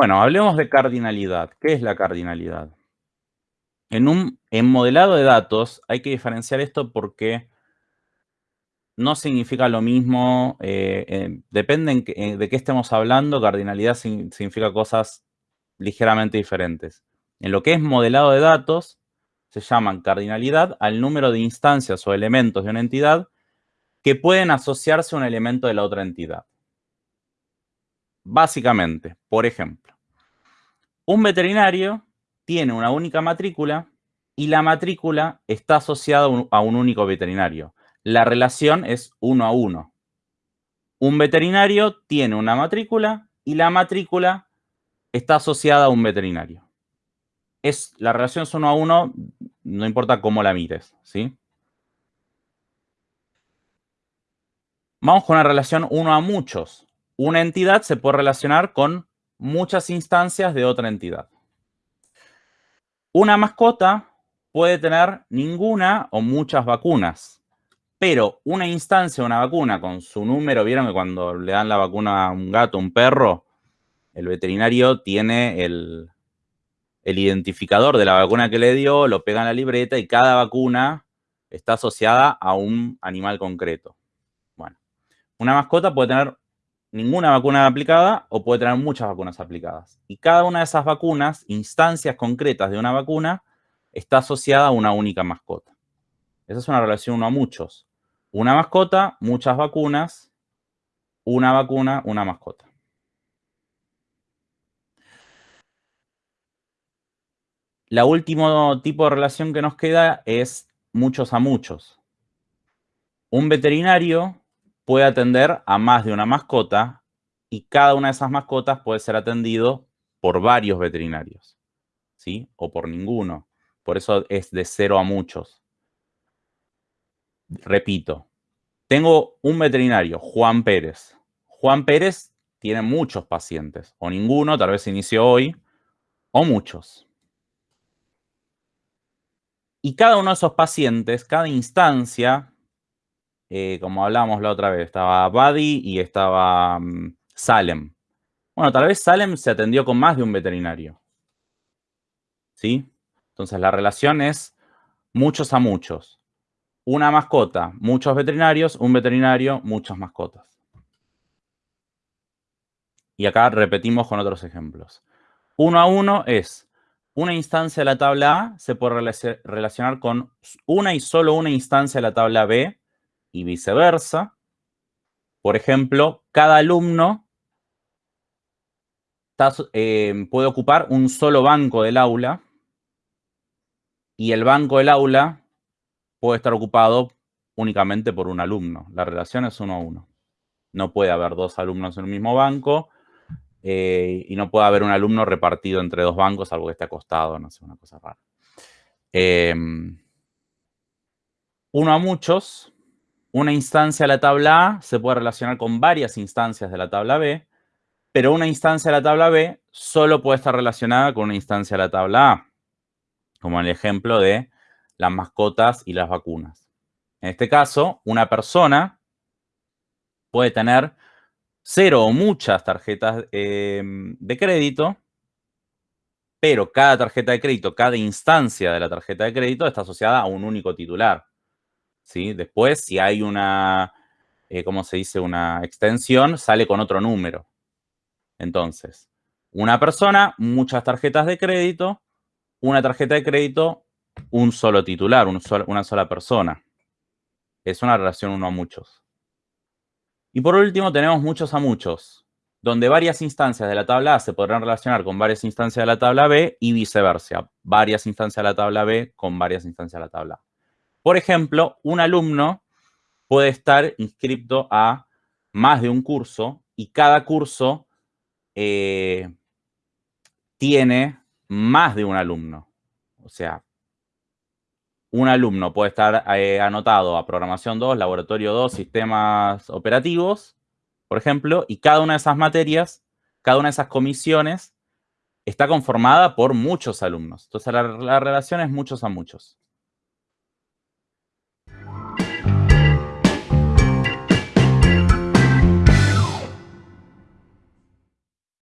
Bueno, hablemos de cardinalidad. ¿Qué es la cardinalidad? En un en modelado de datos hay que diferenciar esto porque no significa lo mismo, eh, eh, depende eh, de qué estemos hablando, cardinalidad significa cosas ligeramente diferentes. En lo que es modelado de datos, se llaman cardinalidad al número de instancias o elementos de una entidad que pueden asociarse a un elemento de la otra entidad. Básicamente, por ejemplo, un veterinario tiene una única matrícula y la matrícula está asociada a un único veterinario. La relación es uno a uno. Un veterinario tiene una matrícula y la matrícula está asociada a un veterinario. Es, la relación es uno a uno, no importa cómo la mires, ¿sí? Vamos con una relación uno a muchos. Una entidad se puede relacionar con muchas instancias de otra entidad. Una mascota puede tener ninguna o muchas vacunas, pero una instancia, una vacuna con su número, vieron que cuando le dan la vacuna a un gato, un perro, el veterinario tiene el, el identificador de la vacuna que le dio, lo pega en la libreta y cada vacuna está asociada a un animal concreto. Bueno, una mascota puede tener ninguna vacuna aplicada o puede tener muchas vacunas aplicadas. Y cada una de esas vacunas, instancias concretas de una vacuna, está asociada a una única mascota. Esa es una relación uno a muchos. Una mascota, muchas vacunas, una vacuna, una mascota. La último tipo de relación que nos queda es muchos a muchos. Un veterinario puede atender a más de una mascota y cada una de esas mascotas puede ser atendido por varios veterinarios, ¿sí? O por ninguno. Por eso es de cero a muchos. Repito, tengo un veterinario, Juan Pérez. Juan Pérez tiene muchos pacientes, o ninguno, tal vez inició hoy, o muchos. Y cada uno de esos pacientes, cada instancia, eh, como hablábamos la otra vez, estaba Buddy y estaba mm, Salem. Bueno, tal vez Salem se atendió con más de un veterinario. ¿Sí? Entonces la relación es muchos a muchos. Una mascota, muchos veterinarios, un veterinario, muchas mascotas. Y acá repetimos con otros ejemplos. Uno a uno es una instancia de la tabla A se puede relacionar con una y solo una instancia de la tabla B y viceversa. Por ejemplo, cada alumno eh, puede ocupar un solo banco del aula y el banco del aula puede estar ocupado únicamente por un alumno. La relación es uno a uno. No puede haber dos alumnos en un mismo banco eh, y no puede haber un alumno repartido entre dos bancos, algo que esté acostado, no sé, una cosa rara. Em, uno a muchos una instancia de la tabla A se puede relacionar con varias instancias de la tabla B, pero una instancia de la tabla B solo puede estar relacionada con una instancia de la tabla A, como en el ejemplo de las mascotas y las vacunas. En este caso, una persona puede tener cero o muchas tarjetas em, de crédito, pero cada tarjeta de crédito, cada instancia de la tarjeta de crédito está asociada a un único titular. Después, si hay una, eh, ¿cómo se dice? Una extensión, sale con otro número. Entonces, una persona, muchas tarjetas de crédito, una tarjeta de crédito, un solo titular, una sola persona. Es una relación uno a muchos. Y por último, tenemos muchos a muchos, donde varias instancias de la tabla A se podrán relacionar con varias instancias de la tabla B y viceversa. Varias instancias de la tabla B con varias instancias de la tabla A. Por ejemplo, un alumno puede estar inscrito a más de un curso y cada curso eh, tiene más de un alumno. O sea, un alumno puede estar eh, anotado a programación 2, laboratorio 2, sistemas operativos, por ejemplo, y cada una de esas materias, cada una de esas comisiones está conformada por muchos alumnos. Entonces, la relación es muchos a muchos.